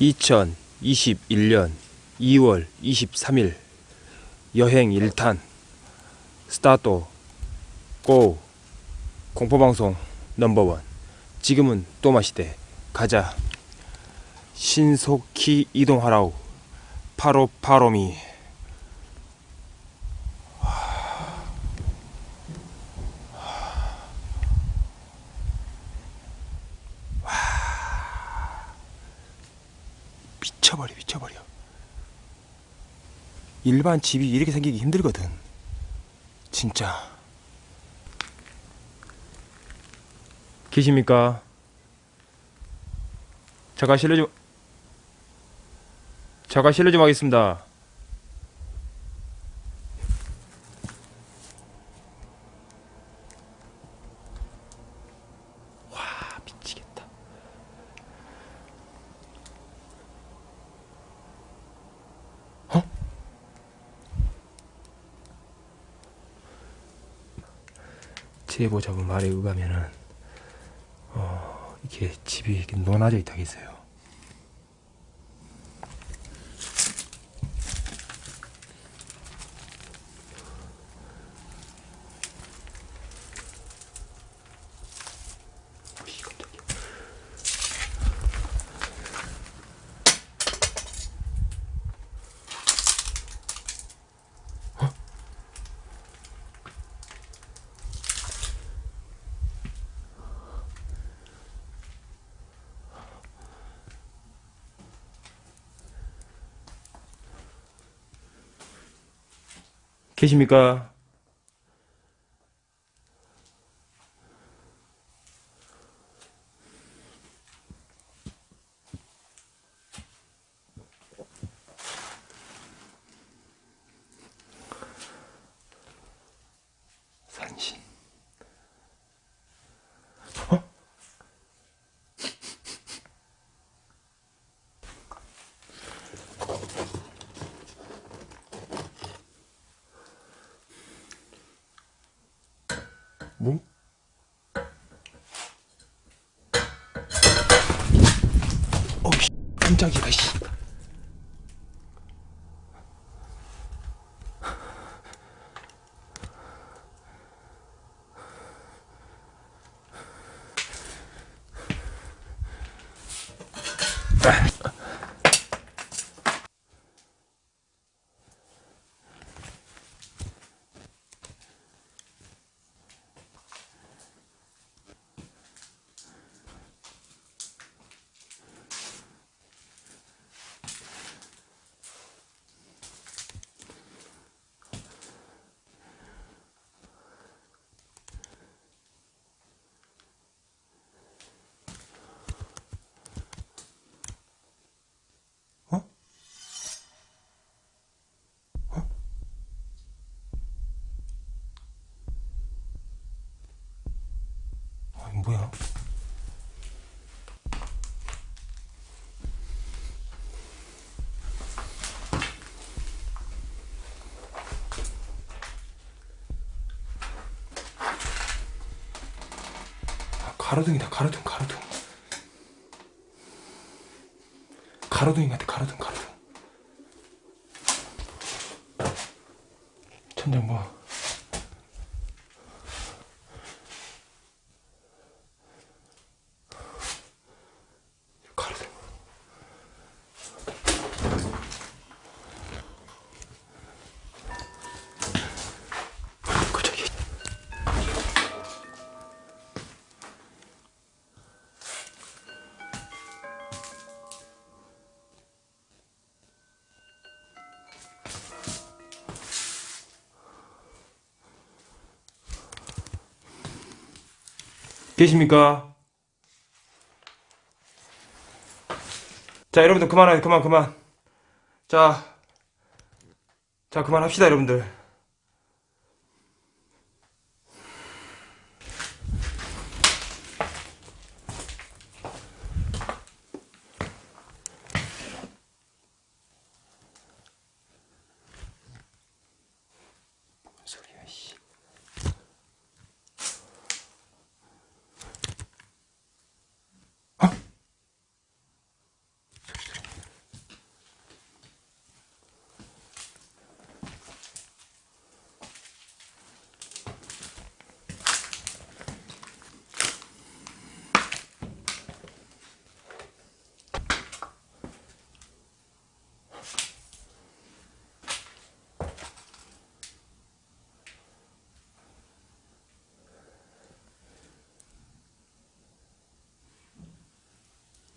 2021년 2월 23일 여행 1탄. 스타트. 고. 공포방송 넘버원. 지금은 또 마시대. 가자. 신속히 이동하라우 파로파로미 미쳐버려 미쳐버려. 일반 집이 이렇게 생기기 힘들거든. 진짜. 계십니까? 잠깐 실례 좀 잠깐 실례 좀 하겠습니다 와 미치겠다 잡은 말에 의하면은 어 이렇게 집이 이렇게 논아져 있다겠어요. 계십니까? 산신. 어? 뭐? 어우, 깜짝이야, 씨. 가로등이다, 가로등, 가로등. 가로등인 것 같아, 가로등, 가로등. 천장 뭐. 계십니까? 자, 여러분들 그만해, 그만, 그만. 자, 자, 그만합시다, 여러분들.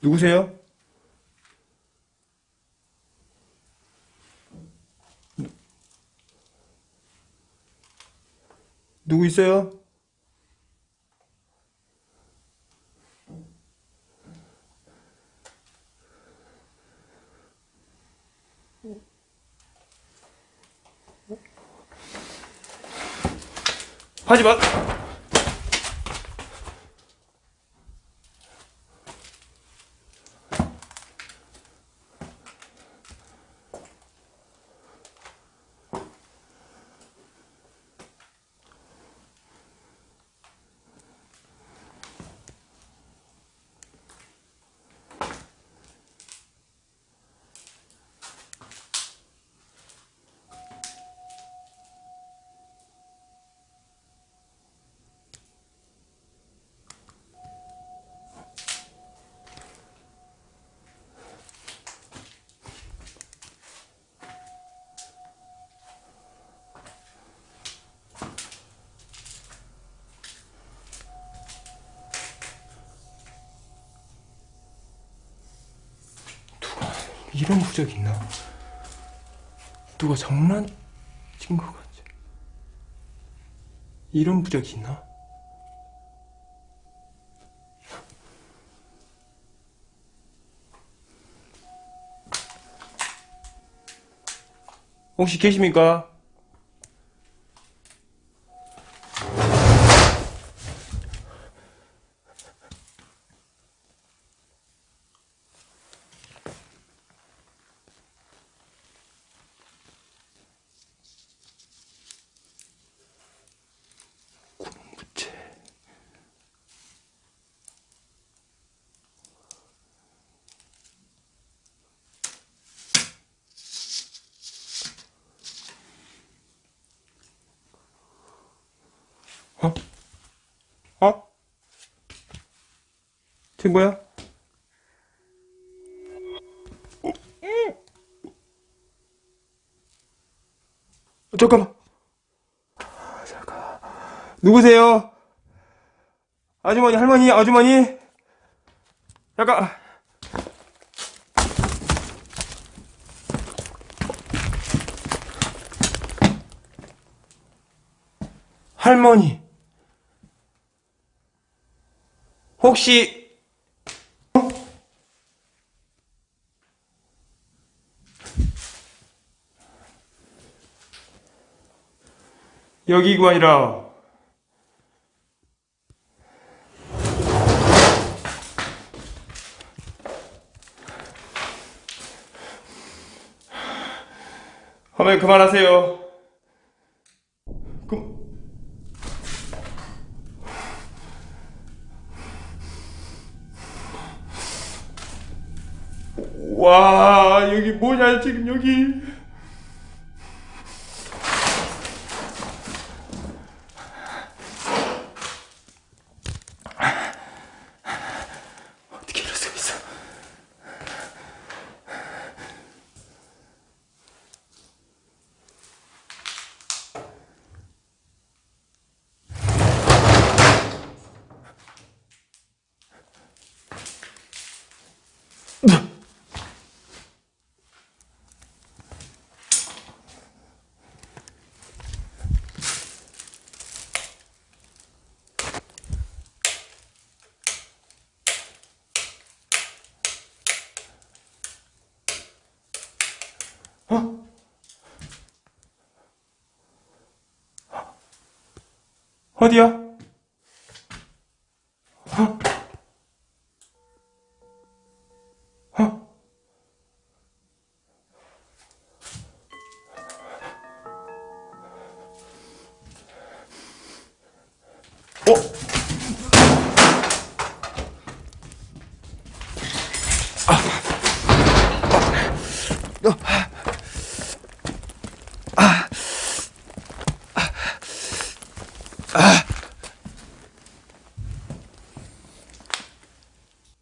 누구세요? 누구 있어요? 하지 마. 이런 부적 있나? 누가 장난친 것 같지? 이런 부적 있나? 혹시 계십니까? 쟤 뭐야? 어? 어, 잠깐만. 아, 잠깐. 누구세요? 아주머니, 할머니, 아주머니? 잠깐. 할머니. 혹시, 어? 여기가 아니라, 어머니 그만하세요. 그... 와 여기 뭐냐 지금 여기 어디야?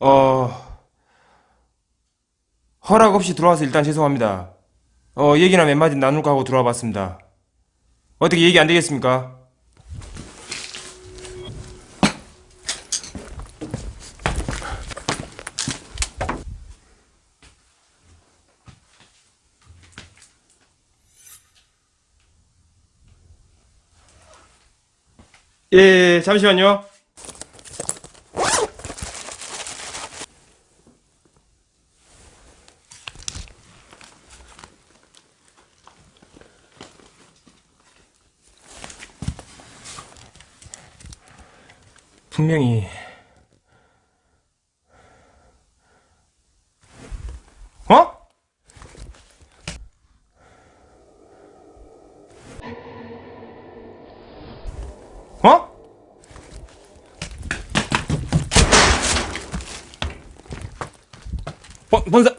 어, 허락 없이 들어와서 일단 죄송합니다. 어, 얘기나 몇 마디 나눌까 하고 들어와 봤습니다. 어떻게 얘기 안 되겠습니까? 예, 예, 잠시만요. 분명히 어? 어? 본, 본 사,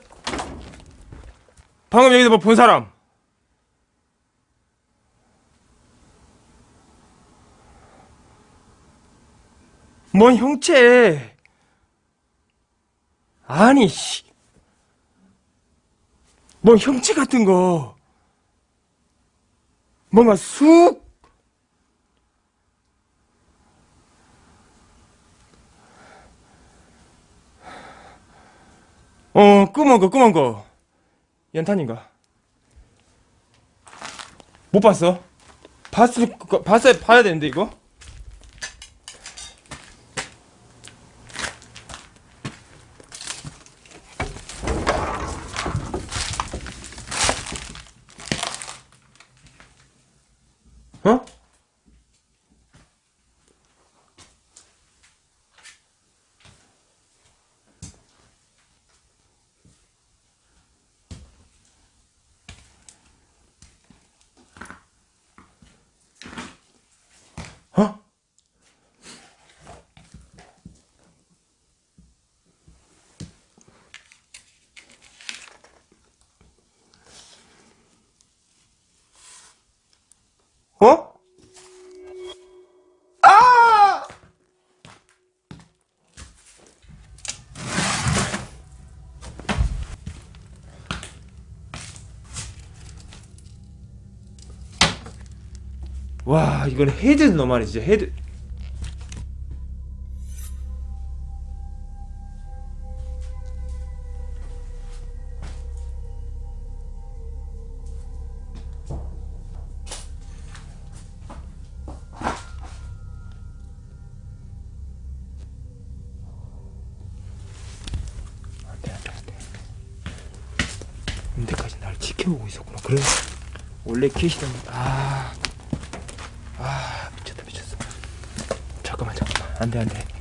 방금 여기서 뭐 본 사람? 뭔 형체? 아니, 씨. 뭔 형체 같은 거. 뭔가 쑥 어, 끄먼 거, 끄먼 거. 연탄인가? 못 봤어? 봤을, 거- 봤어야, 봐야 되는데, 이거? 어? 어? 어? 아! 와, 이건 헤드 너말이 진짜 헤드. 언제까지 날 지켜보고 있었구나. 그래. 원래 캐시던 아. 아 미쳤다 미쳤어 잠깐만 잠깐만 안돼 안돼